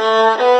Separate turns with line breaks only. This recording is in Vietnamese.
Thank ờ, you. Ờ.